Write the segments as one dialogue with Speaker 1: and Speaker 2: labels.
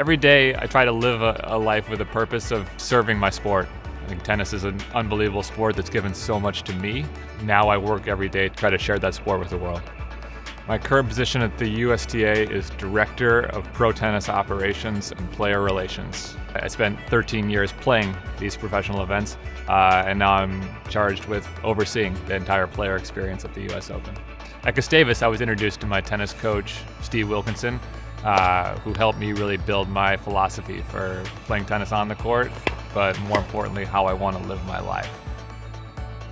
Speaker 1: Every day I try to live a, a life with a purpose of serving my sport. I think tennis is an unbelievable sport that's given so much to me. Now I work every day to try to share that sport with the world. My current position at the USTA is Director of Pro Tennis Operations and Player Relations. I spent 13 years playing these professional events, uh, and now I'm charged with overseeing the entire player experience at the US Open. At Gustavus, I was introduced to my tennis coach, Steve Wilkinson, uh, who helped me really build my philosophy for playing tennis on the court, but more importantly, how I want to live my life.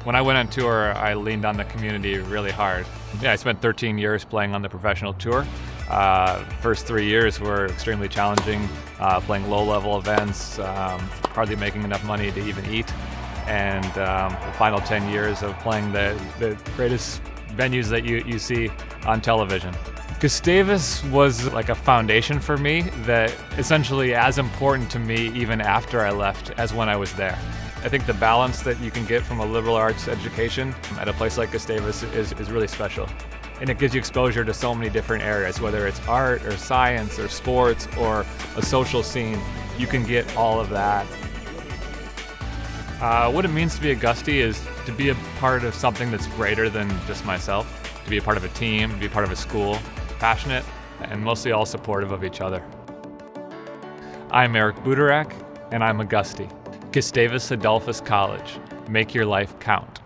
Speaker 1: When I went on tour, I leaned on the community really hard. Yeah, I spent 13 years playing on the professional tour. Uh, first three years were extremely challenging, uh, playing low-level events, um, hardly making enough money to even eat. And um, the final 10 years of playing the, the greatest venues that you, you see on television. Gustavus was like a foundation for me that essentially as important to me even after I left as when I was there. I think the balance that you can get from a liberal arts education at a place like Gustavus is, is really special. And it gives you exposure to so many different areas, whether it's art or science or sports or a social scene, you can get all of that. Uh, what it means to be a Gusty is to be a part of something that's greater than just myself, to be a part of a team, to be a part of a school, passionate, and mostly all supportive of each other. I'm Eric Butorac, and I'm a Gusty. Gustavus Adolphus College. Make your life count.